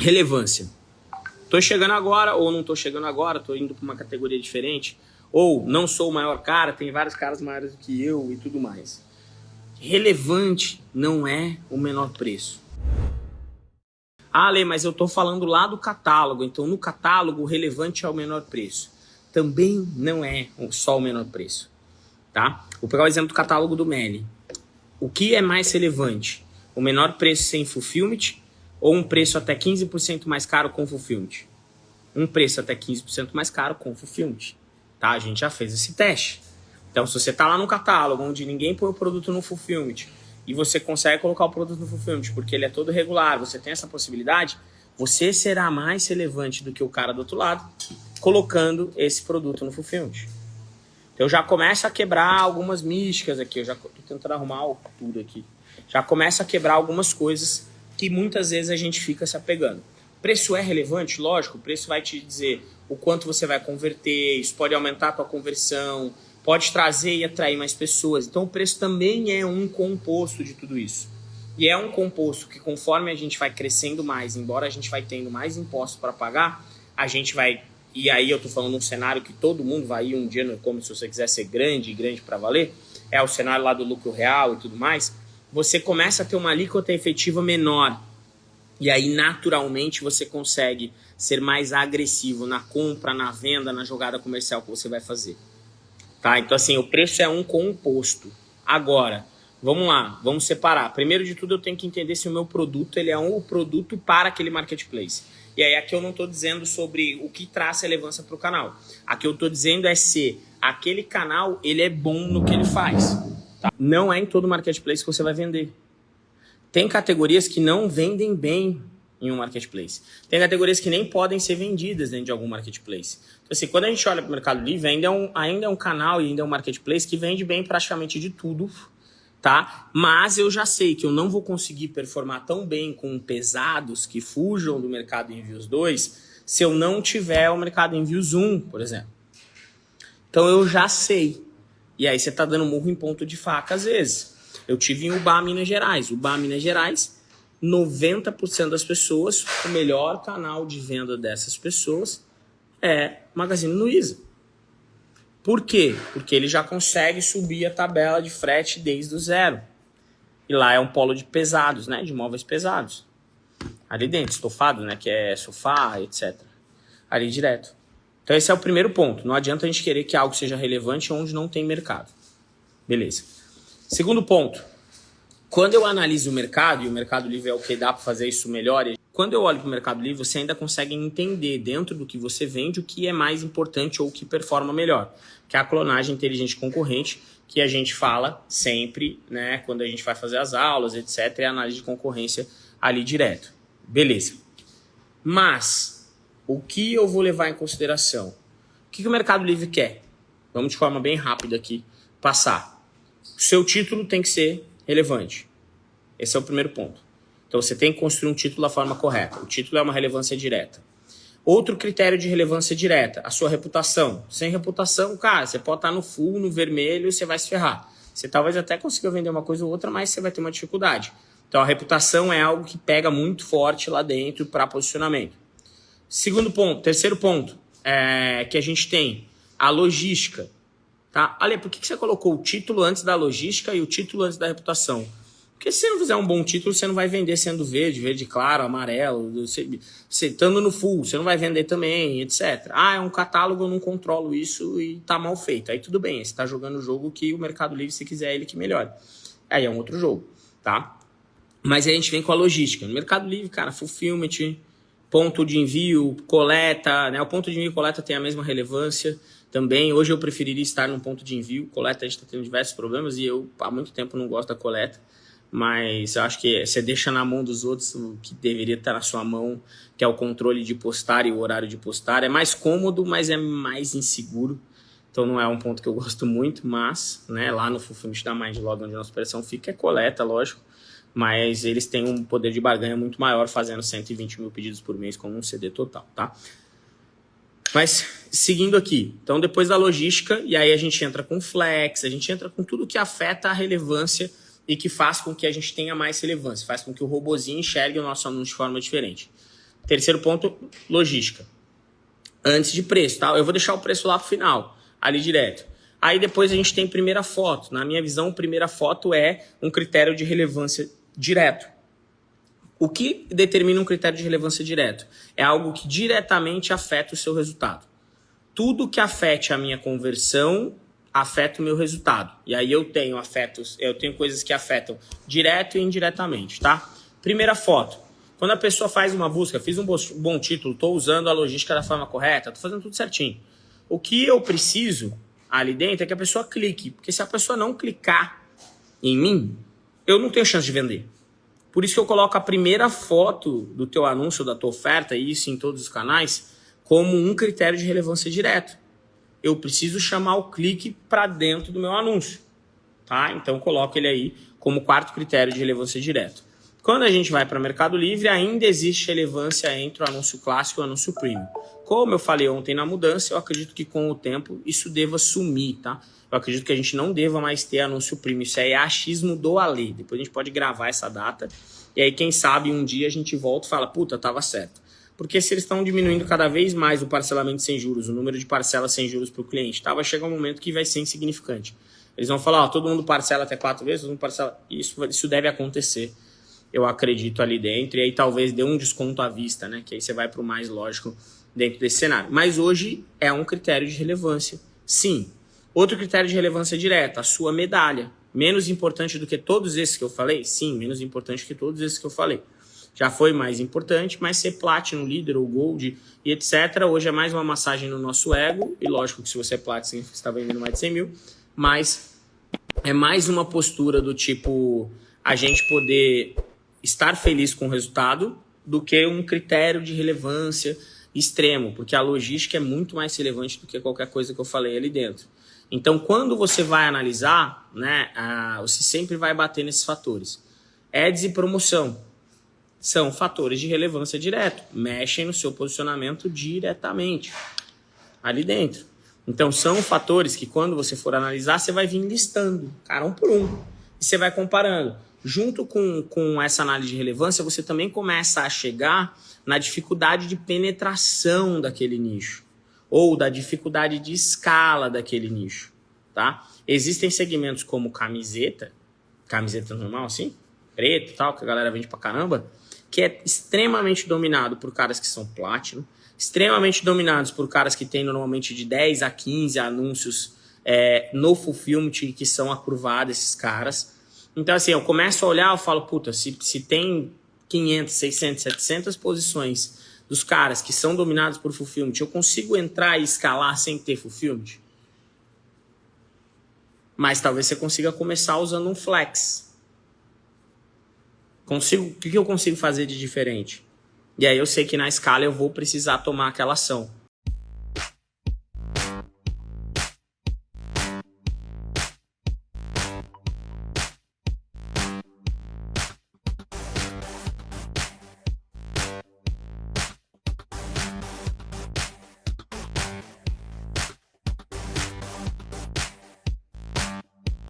relevância. Tô chegando agora ou não tô chegando agora, tô indo para uma categoria diferente, ou não sou o maior cara, tem vários caras maiores do que eu e tudo mais. Relevante não é o menor preço. Ah, Lê, mas eu tô falando lá do catálogo, então no catálogo o relevante é o menor preço. Também não é só o menor preço, tá? Vou pegar o exemplo do catálogo do Meli. O que é mais relevante? O menor preço sem fulfillment ou um preço até 15% mais caro com fulfillment? Um preço até 15% mais caro com fulfillment. Tá? A gente já fez esse teste. Então, se você está lá no catálogo, onde ninguém põe o produto no fulfillment, e você consegue colocar o produto no fulfillment, porque ele é todo regular, você tem essa possibilidade, você será mais relevante do que o cara do outro lado, colocando esse produto no fulfillment. Então, já começa a quebrar algumas místicas aqui, eu já estou tentando arrumar tudo aqui. Já começa a quebrar algumas coisas que muitas vezes a gente fica se apegando. Preço é relevante? Lógico, o preço vai te dizer o quanto você vai converter, isso pode aumentar a tua conversão, pode trazer e atrair mais pessoas. Então o preço também é um composto de tudo isso. E é um composto que conforme a gente vai crescendo mais, embora a gente vai tendo mais impostos para pagar, a gente vai e aí eu tô falando um cenário que todo mundo vai ir um dia no como se você quiser ser grande, grande para valer, é o cenário lá do lucro real e tudo mais você começa a ter uma alíquota efetiva menor. E aí, naturalmente, você consegue ser mais agressivo na compra, na venda, na jogada comercial que você vai fazer. Tá? Então, assim, o preço é um composto. Agora, vamos lá, vamos separar. Primeiro de tudo, eu tenho que entender se o meu produto ele é um produto para aquele marketplace. E aí, aqui eu não estou dizendo sobre o que traz relevância para o canal. Aqui eu estou dizendo é se aquele canal ele é bom no que ele faz. Tá? Não é em todo marketplace que você vai vender. Tem categorias que não vendem bem em um marketplace. Tem categorias que nem podem ser vendidas dentro de algum marketplace. Então, assim, quando a gente olha para o Mercado Livre, ainda é, um, ainda é um canal e ainda é um marketplace que vende bem praticamente de tudo, tá? Mas eu já sei que eu não vou conseguir performar tão bem com pesados que fujam do Mercado Envios 2 se eu não tiver o Mercado Envios 1, por exemplo. Então eu já sei. E aí você tá dando murro em ponto de faca às vezes. Eu tive em Ubá, Minas Gerais. Ubá, Minas Gerais, 90% das pessoas, o melhor canal de venda dessas pessoas é Magazine Luiza. Por quê? Porque ele já consegue subir a tabela de frete desde o zero. E lá é um polo de pesados, né? De móveis pesados. Ali dentro, estofado, né? Que é sofá, etc. Ali direto. Então esse é o primeiro ponto. Não adianta a gente querer que algo seja relevante onde não tem mercado. Beleza. Segundo ponto. Quando eu analiso o mercado, e o Mercado Livre é o que dá para fazer isso melhor, quando eu olho para o Mercado Livre, você ainda consegue entender dentro do que você vende o que é mais importante ou o que performa melhor, que é a clonagem inteligente concorrente, que a gente fala sempre, né, quando a gente vai fazer as aulas, etc, é a análise de concorrência ali direto. Beleza. Mas o que eu vou levar em consideração? O que, que o Mercado Livre quer? Vamos de forma bem rápida aqui passar. O seu título tem que ser relevante. Esse é o primeiro ponto. Então você tem que construir um título da forma correta. O título é uma relevância direta. Outro critério de relevância direta, a sua reputação. Sem reputação, cara, você pode estar no full, no vermelho, você vai se ferrar. Você talvez até consiga vender uma coisa ou outra, mas você vai ter uma dificuldade. Então a reputação é algo que pega muito forte lá dentro para posicionamento. Segundo ponto, terceiro ponto é, que a gente tem, a logística. Tá? Ale, por que, que você colocou o título antes da logística e o título antes da reputação? Porque se você não fizer um bom título, você não vai vender sendo verde, verde claro, amarelo, você, você estando no full, você não vai vender também, etc. Ah, é um catálogo, eu não controlo isso e tá mal feito. Aí tudo bem, você está jogando o jogo que o Mercado Livre, se quiser, ele que melhore. Aí é um outro jogo, tá? Mas aí a gente vem com a logística. No Mercado Livre, cara, fulfillment, ponto de envio, coleta, né? O ponto de envio e coleta tem a mesma relevância também. Hoje eu preferiria estar num ponto de envio. Coleta a gente está tendo diversos problemas e eu há muito tempo não gosto da coleta. Mas eu acho que você deixa na mão dos outros o que deveria estar na sua mão, que é o controle de postar e o horário de postar. É mais cômodo, mas é mais inseguro. Então não é um ponto que eu gosto muito, mas né, lá no Fulfillment da Mindlog, onde a nossa operação fica, é coleta, lógico mas eles têm um poder de barganha muito maior fazendo 120 mil pedidos por mês como um CD total, tá? Mas seguindo aqui, então depois da logística, e aí a gente entra com flex, a gente entra com tudo que afeta a relevância e que faz com que a gente tenha mais relevância, faz com que o robozinho enxergue o nosso anúncio de forma diferente. Terceiro ponto, logística. Antes de preço, tá? Eu vou deixar o preço lá pro final, ali direto. Aí depois a gente tem primeira foto. Na minha visão, primeira foto é um critério de relevância direto. O que determina um critério de relevância direto? É algo que diretamente afeta o seu resultado. Tudo que afete a minha conversão afeta o meu resultado. E aí eu tenho afetos, eu tenho coisas que afetam direto e indiretamente, tá? Primeira foto. Quando a pessoa faz uma busca, fiz um bom título, estou usando a logística da forma correta, estou fazendo tudo certinho. O que eu preciso ali dentro é que a pessoa clique, porque se a pessoa não clicar em mim, eu não tenho chance de vender. Por isso que eu coloco a primeira foto do teu anúncio, da tua oferta, e isso em todos os canais, como um critério de relevância direto. Eu preciso chamar o clique para dentro do meu anúncio. Tá? Então coloco ele aí como quarto critério de relevância direto. Quando a gente vai para o Mercado Livre, ainda existe relevância entre o anúncio clássico e o anúncio premium. Como eu falei ontem na mudança, eu acredito que com o tempo isso deva sumir, tá? Eu acredito que a gente não deva mais ter anúncio premium. Isso aí é achismo do Ale. Depois a gente pode gravar essa data. E aí, quem sabe, um dia a gente volta e fala, puta, tava certo. Porque se eles estão diminuindo cada vez mais o parcelamento sem juros, o número de parcelas sem juros para o cliente, tá? vai chegar um momento que vai ser insignificante. Eles vão falar, ó, todo mundo parcela até quatro vezes, todo mundo parcela. Isso, isso deve acontecer eu acredito, ali dentro. E aí talvez dê um desconto à vista, né? Que aí você vai para o mais lógico dentro desse cenário. Mas hoje é um critério de relevância. Sim. Outro critério de relevância direta, a sua medalha. Menos importante do que todos esses que eu falei? Sim, menos importante que todos esses que eu falei. Já foi mais importante, mas ser Platinum, Líder ou Gold e etc. Hoje é mais uma massagem no nosso ego. E lógico que se você é Platinum, você está vendendo mais de 100 mil. Mas é mais uma postura do tipo a gente poder estar feliz com o resultado do que um critério de relevância extremo, porque a logística é muito mais relevante do que qualquer coisa que eu falei ali dentro. Então, quando você vai analisar, né, você sempre vai bater nesses fatores. Ads e promoção são fatores de relevância direto, mexem no seu posicionamento diretamente ali dentro. Então, são fatores que quando você for analisar, você vai vir listando, cara, um por um, e você vai comparando junto com, com essa análise de relevância, você também começa a chegar na dificuldade de penetração daquele nicho ou da dificuldade de escala daquele nicho, tá? Existem segmentos como camiseta, camiseta normal assim, preto e tal, que a galera vende pra caramba, que é extremamente dominado por caras que são platino, extremamente dominados por caras que têm normalmente de 10 a 15 anúncios é, no fulfillment que são acurvados esses caras, então, assim, eu começo a olhar, eu falo, puta, se, se tem 500, 600, 700 posições dos caras que são dominados por fulfillment, eu consigo entrar e escalar sem ter fulfillment? Mas talvez você consiga começar usando um flex. Consigo, o que eu consigo fazer de diferente? E aí eu sei que na escala eu vou precisar tomar aquela ação.